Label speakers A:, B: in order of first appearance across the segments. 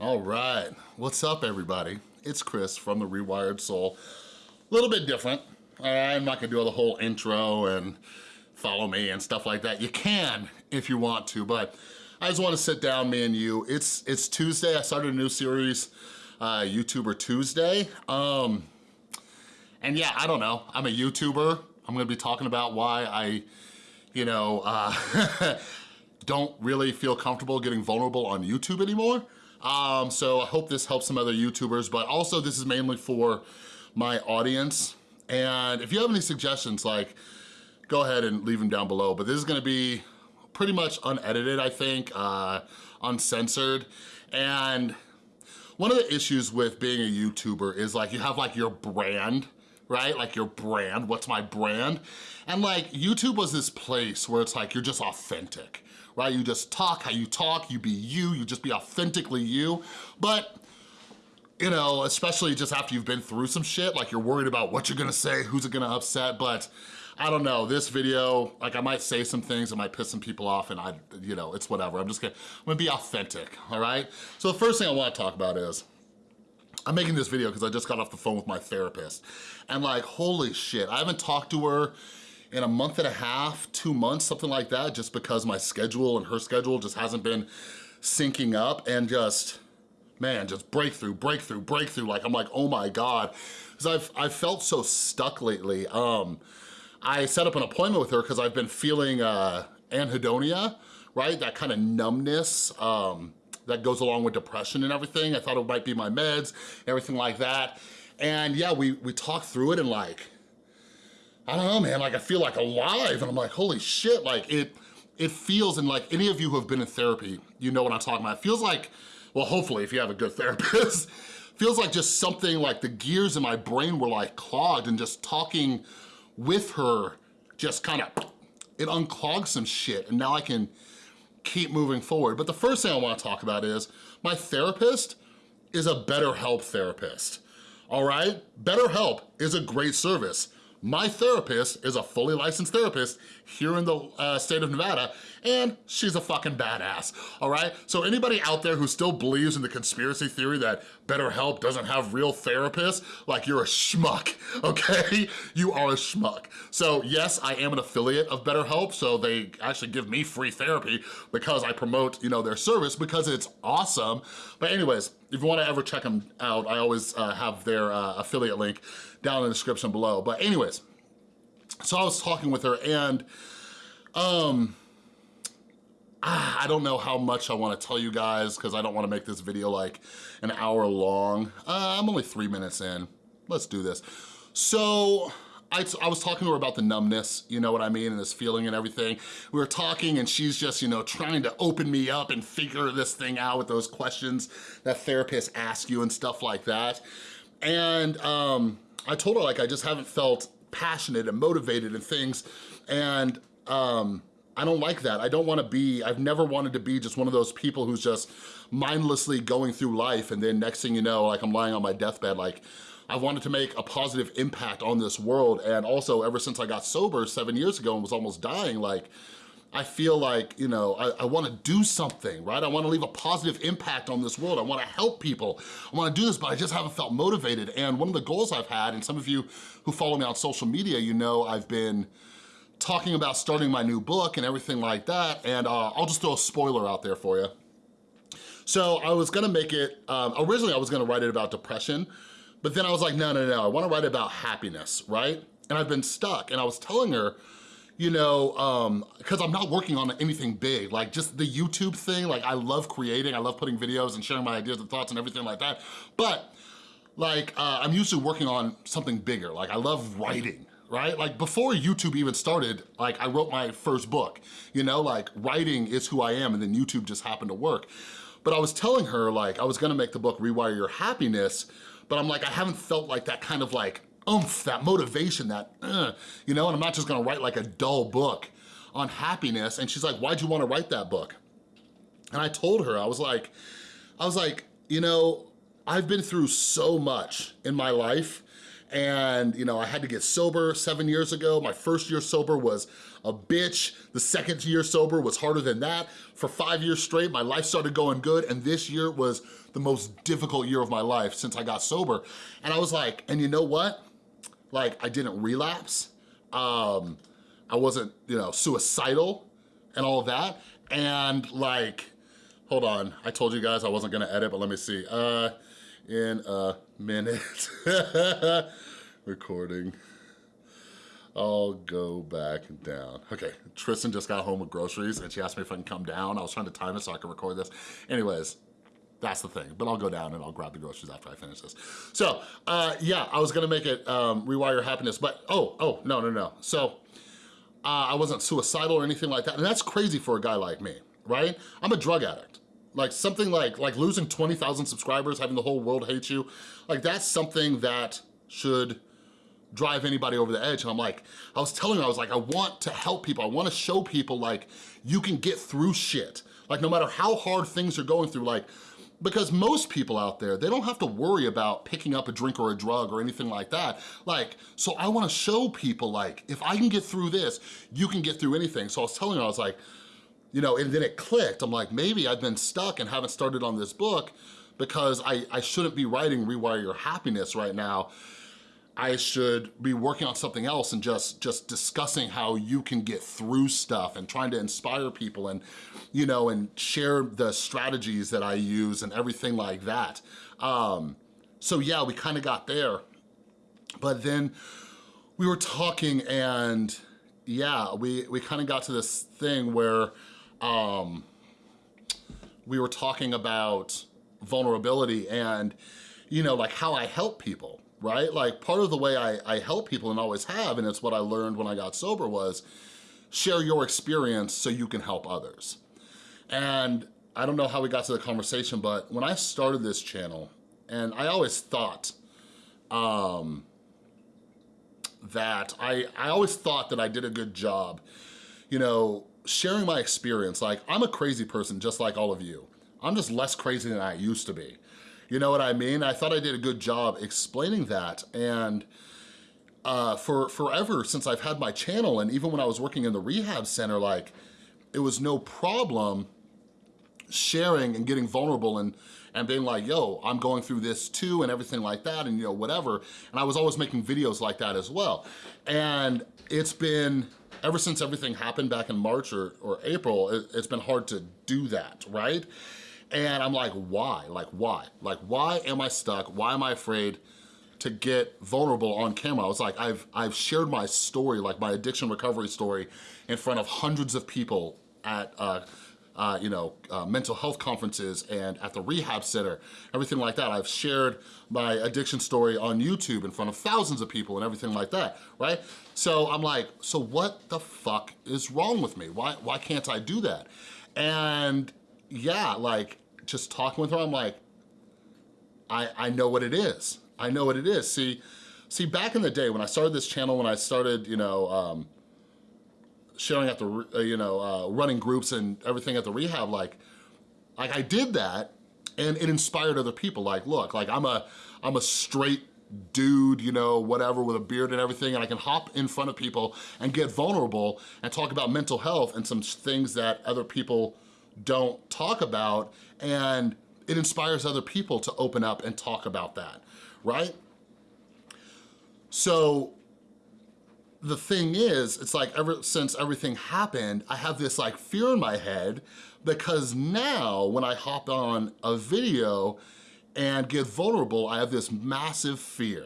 A: All right, what's up everybody? It's Chris from The Rewired Soul. A little bit different. I'm not gonna do the whole intro and follow me and stuff like that. You can if you want to, but I just wanna sit down, me and you. It's, it's Tuesday, I started a new series, uh, YouTuber Tuesday. Um, and yeah, I don't know, I'm a YouTuber. I'm gonna be talking about why I, you know, uh, don't really feel comfortable getting vulnerable on YouTube anymore. Um, so I hope this helps some other YouTubers, but also this is mainly for my audience. And if you have any suggestions, like, go ahead and leave them down below. But this is gonna be pretty much unedited, I think, uh, uncensored. And one of the issues with being a YouTuber is like you have like your brand, right? Like your brand, what's my brand? And like YouTube was this place where it's like you're just authentic right? You just talk how you talk, you be you, you just be authentically you. But you know, especially just after you've been through some shit, like you're worried about what you're gonna say, who's it gonna upset, but I don't know, this video, like I might say some things that might piss some people off and I, you know, it's whatever. I'm just gonna, I'm gonna be authentic, all right? So the first thing I wanna talk about is, I'm making this video because I just got off the phone with my therapist. And like, holy shit, I haven't talked to her in a month and a half, two months, something like that, just because my schedule and her schedule just hasn't been syncing up and just, man, just breakthrough, breakthrough, breakthrough. Like, I'm like, oh my God. Because I've, I've felt so stuck lately. Um, I set up an appointment with her because I've been feeling uh, anhedonia, right? That kind of numbness um, that goes along with depression and everything. I thought it might be my meds, everything like that. And yeah, we, we talked through it and like, I don't know, man, like I feel like alive and I'm like, holy shit, like it, it feels, and like any of you who have been in therapy, you know what I'm talking about. It feels like, well, hopefully if you have a good therapist, feels like just something like the gears in my brain were like clogged and just talking with her just kind of, it unclogged some shit and now I can keep moving forward. But the first thing I wanna talk about is my therapist is a BetterHelp therapist, all right? BetterHelp is a great service. My therapist is a fully licensed therapist here in the uh, state of Nevada, and she's a fucking badass, all right? So anybody out there who still believes in the conspiracy theory that BetterHelp doesn't have real therapists, like you're a schmuck, okay? You are a schmuck. So yes, I am an affiliate of BetterHelp, so they actually give me free therapy because I promote, you know, their service because it's awesome. But anyways, if you wanna ever check them out, I always uh, have their uh, affiliate link down in the description below. But anyways, so I was talking with her and um, I don't know how much I wanna tell you guys because I don't wanna make this video like an hour long. Uh, I'm only three minutes in. Let's do this. So, I, I was talking to her about the numbness, you know what I mean, and this feeling and everything. We were talking and she's just, you know, trying to open me up and figure this thing out with those questions that therapists ask you and stuff like that. And um, I told her like I just haven't felt passionate and motivated and things and um, I don't like that. I don't wanna be, I've never wanted to be just one of those people who's just mindlessly going through life and then next thing you know, like I'm lying on my deathbed, like I wanted to make a positive impact on this world and also ever since I got sober seven years ago and was almost dying, like I feel like, you know, I, I wanna do something, right? I wanna leave a positive impact on this world. I wanna help people. I wanna do this, but I just haven't felt motivated. And one of the goals I've had, and some of you who follow me on social media, you know I've been talking about starting my new book and everything like that. And uh, I'll just throw a spoiler out there for you. So I was gonna make it, um, originally I was gonna write it about depression, but then I was like, no, no, no, I wanna write about happiness, right? And I've been stuck. And I was telling her, you know, um, cause I'm not working on anything big, like just the YouTube thing, like I love creating, I love putting videos and sharing my ideas and thoughts and everything like that. But like, uh, I'm usually working on something bigger. Like I love writing, right? Like before YouTube even started, like I wrote my first book, you know, like writing is who I am and then YouTube just happened to work. But I was telling her like, I was gonna make the book Rewire Your Happiness, but I'm like, I haven't felt like that kind of like oomph, that motivation, that, uh, you know, and I'm not just gonna write like a dull book on happiness. And she's like, why'd you wanna write that book? And I told her, I was like, I was like, you know, I've been through so much in my life and you know, I had to get sober seven years ago. My first year sober was a bitch. The second year sober was harder than that. For five years straight, my life started going good, and this year was the most difficult year of my life since I got sober. And I was like, and you know what? Like, I didn't relapse. Um, I wasn't, you know, suicidal and all of that. And like, hold on, I told you guys I wasn't gonna edit, but let me see. Uh, in a minute. Recording. I'll go back down. Okay, Tristan just got home with groceries and she asked me if I can come down. I was trying to time it so I could record this. Anyways, that's the thing, but I'll go down and I'll grab the groceries after I finish this. So, uh, yeah, I was gonna make it um, Rewire Happiness, but oh, oh, no, no, no. So, uh, I wasn't suicidal or anything like that, and that's crazy for a guy like me, right? I'm a drug addict. Like something like, like losing 20,000 subscribers, having the whole world hate you, like that's something that should drive anybody over the edge. And I'm like, I was telling her, I was like, I want to help people. I wanna show people like, you can get through shit. Like no matter how hard things are going through, like, because most people out there, they don't have to worry about picking up a drink or a drug or anything like that. Like, so I wanna show people like, if I can get through this, you can get through anything. So I was telling her, I was like, you know, and then it clicked. I'm like, maybe I've been stuck and haven't started on this book because I, I shouldn't be writing Rewire Your Happiness right now. I should be working on something else and just, just discussing how you can get through stuff and trying to inspire people and, you know, and share the strategies that I use and everything like that. Um, so yeah, we kind of got there. But then we were talking and yeah, we, we kind of got to this thing where um, we were talking about vulnerability and, you know, like how I help people, right? Like part of the way I, I help people and always have, and it's what I learned when I got sober was share your experience so you can help others. And I don't know how we got to the conversation, but when I started this channel, and I always thought um, that, I, I always thought that I did a good job, you know, sharing my experience. Like, I'm a crazy person just like all of you. I'm just less crazy than I used to be. You know what I mean? I thought I did a good job explaining that. And uh, for forever since I've had my channel and even when I was working in the rehab center, like it was no problem sharing and getting vulnerable and and being like, yo, I'm going through this too and everything like that and you know, whatever. And I was always making videos like that as well. And it's been, ever since everything happened back in March or, or April, it, it's been hard to do that, right? And I'm like, why? Like, why? Like, why am I stuck? Why am I afraid to get vulnerable on camera? I was like, I've, I've shared my story, like my addiction recovery story, in front of hundreds of people at uh, uh, you know, uh, mental health conferences and at the rehab center, everything like that. I've shared my addiction story on YouTube in front of thousands of people and everything like that, right? So I'm like, so what the fuck is wrong with me? Why, why can't I do that? And yeah, like just talking with her, I'm like, I, I know what it is. I know what it is. See, see, back in the day when I started this channel, when I started, you know, um, sharing at the, uh, you know, uh, running groups and everything at the rehab, like, like I did that and it inspired other people. Like, look, like I'm a, I'm a straight dude, you know, whatever, with a beard and everything, and I can hop in front of people and get vulnerable and talk about mental health and some things that other people don't talk about, and it inspires other people to open up and talk about that, right? So the thing is, it's like ever since everything happened, I have this like fear in my head because now when I hop on a video and get vulnerable, I have this massive fear.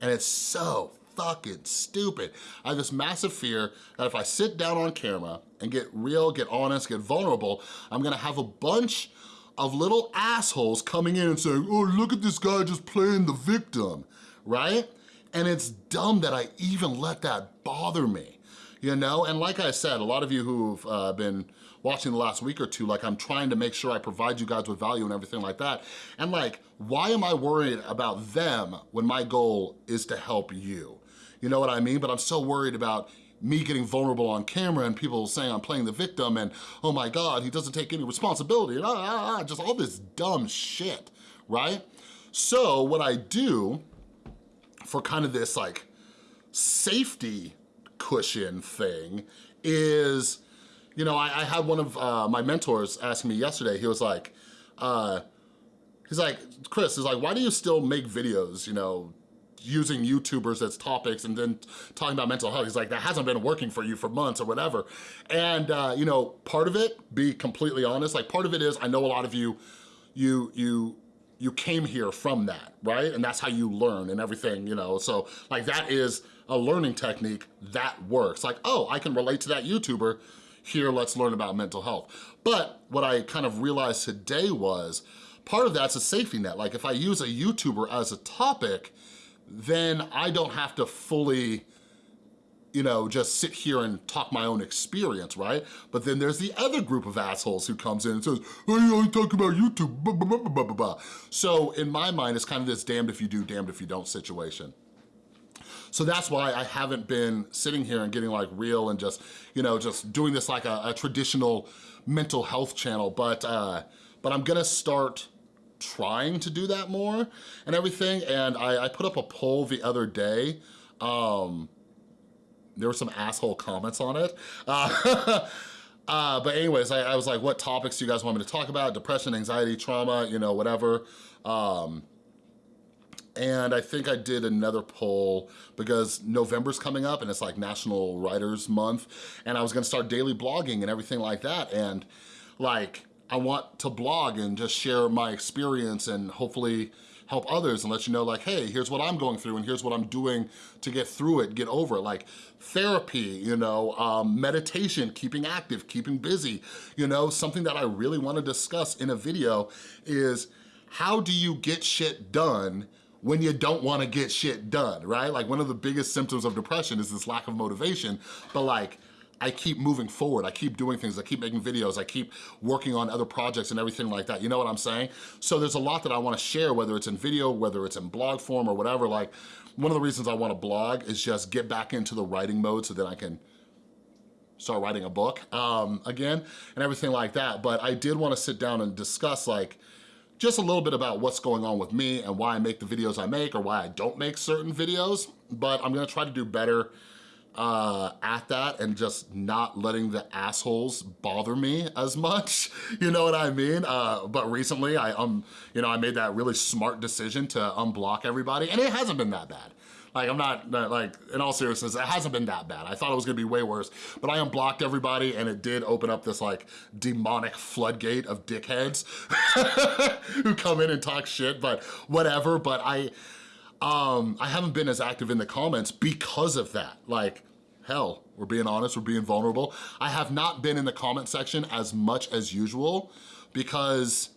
A: And it's so fucking stupid. I have this massive fear that if I sit down on camera and get real, get honest, get vulnerable, I'm gonna have a bunch of little assholes coming in and saying, oh, look at this guy just playing the victim, right? And it's dumb that I even let that bother me, you know? And like I said, a lot of you who've uh, been watching the last week or two, like I'm trying to make sure I provide you guys with value and everything like that. And like, why am I worried about them when my goal is to help you? You know what I mean? But I'm so worried about me getting vulnerable on camera and people saying I'm playing the victim and oh my God, he doesn't take any responsibility and ah, ah, ah, just all this dumb shit, right? So what I do for kind of this like safety cushion thing is, you know, I, I had one of uh, my mentors ask me yesterday, he was like, uh, he's like, Chris, he's like, why do you still make videos, you know, using YouTubers as topics and then talking about mental health. He's like, that hasn't been working for you for months or whatever. And, uh, you know, part of it, be completely honest, like part of it is, I know a lot of you, you, you, you came here from that, right? And that's how you learn and everything, you know? So like that is a learning technique that works. Like, oh, I can relate to that YouTuber, here let's learn about mental health. But what I kind of realized today was, part of that's a safety net. Like if I use a YouTuber as a topic, then I don't have to fully you know, just sit here and talk my own experience, right? But then there's the other group of assholes who comes in and says, oh, you only talk about YouTube, blah, blah, blah, blah, blah. So in my mind, it's kind of this damned if you do, damned if you don't situation. So that's why I haven't been sitting here and getting like real and just, you know, just doing this like a, a traditional mental health channel. But, uh, but I'm gonna start trying to do that more and everything. And I, I put up a poll the other day. Um, there were some asshole comments on it. Uh, uh, but anyways, I, I, was like, what topics do you guys want me to talk about? Depression, anxiety, trauma, you know, whatever. Um, and I think I did another poll because November's coming up and it's like National Writers Month and I was gonna start daily blogging and everything like that and like I want to blog and just share my experience and hopefully help others and let you know like, hey, here's what I'm going through and here's what I'm doing to get through it, get over it. Like therapy, you know, um, meditation, keeping active, keeping busy. You know, something that I really wanna discuss in a video is how do you get shit done when you don't wanna get shit done, right? Like one of the biggest symptoms of depression is this lack of motivation, but like, I keep moving forward. I keep doing things. I keep making videos. I keep working on other projects and everything like that. You know what I'm saying? So there's a lot that I wanna share, whether it's in video, whether it's in blog form or whatever. Like one of the reasons I wanna blog is just get back into the writing mode so that I can start writing a book um, again and everything like that. But I did wanna sit down and discuss like, just a little bit about what's going on with me and why I make the videos I make or why I don't make certain videos, but I'm gonna try to do better uh, at that and just not letting the assholes bother me as much, you know what I mean? Uh, but recently, I um, you know, I made that really smart decision to unblock everybody, and it hasn't been that bad. Like, I'm not, like, in all seriousness, it hasn't been that bad. I thought it was gonna be way worse, but I unblocked everybody and it did open up this, like, demonic floodgate of dickheads who come in and talk shit, but whatever. But I, um, I haven't been as active in the comments because of that. Like, hell, we're being honest, we're being vulnerable. I have not been in the comment section as much as usual because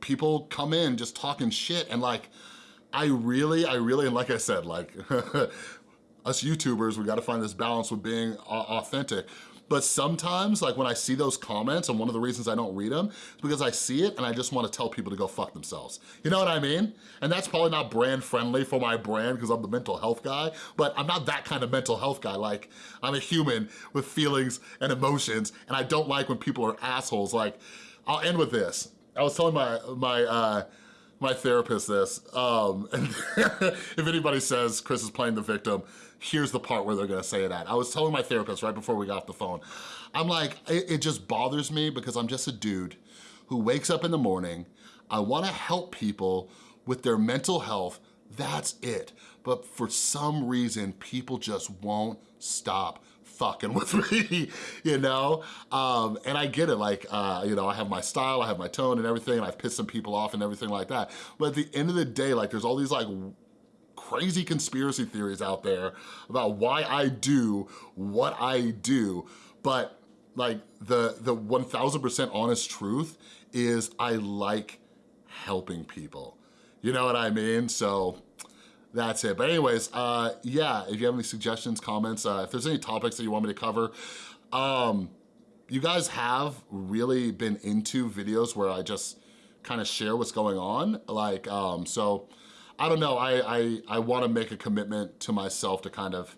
A: people come in just talking shit and like, I really, I really, and like I said, like, us YouTubers, we gotta find this balance with being authentic. But sometimes, like when I see those comments, and one of the reasons I don't read them is because I see it and I just wanna tell people to go fuck themselves. You know what I mean? And that's probably not brand friendly for my brand because I'm the mental health guy, but I'm not that kind of mental health guy. Like, I'm a human with feelings and emotions, and I don't like when people are assholes. Like, I'll end with this. I was telling my, my, uh, my therapist this. Um, if anybody says Chris is playing the victim, here's the part where they're gonna say it at. I was telling my therapist right before we got off the phone, I'm like, it, it just bothers me because I'm just a dude who wakes up in the morning, I wanna help people with their mental health, that's it. But for some reason, people just won't stop fucking with me, you know? Um, and I get it, like, uh, you know, I have my style, I have my tone and everything, and I've pissed some people off and everything like that. But at the end of the day, like, there's all these, like, crazy conspiracy theories out there about why I do what I do, but like the the 1000% honest truth is I like helping people. You know what I mean? So that's it. But anyways, uh, yeah, if you have any suggestions, comments, uh, if there's any topics that you want me to cover, um, you guys have really been into videos where I just kind of share what's going on. Like, um, so I don't know, I, I, I wanna make a commitment to myself to kind of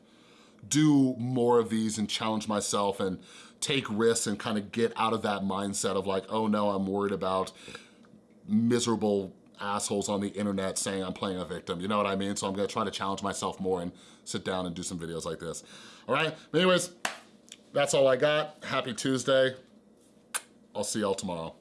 A: do more of these and challenge myself and take risks and kind of get out of that mindset of like, oh no, I'm worried about miserable assholes on the internet saying I'm playing a victim, you know what I mean? So I'm gonna try to challenge myself more and sit down and do some videos like this. All right, anyways, that's all I got. Happy Tuesday. I'll see y'all tomorrow.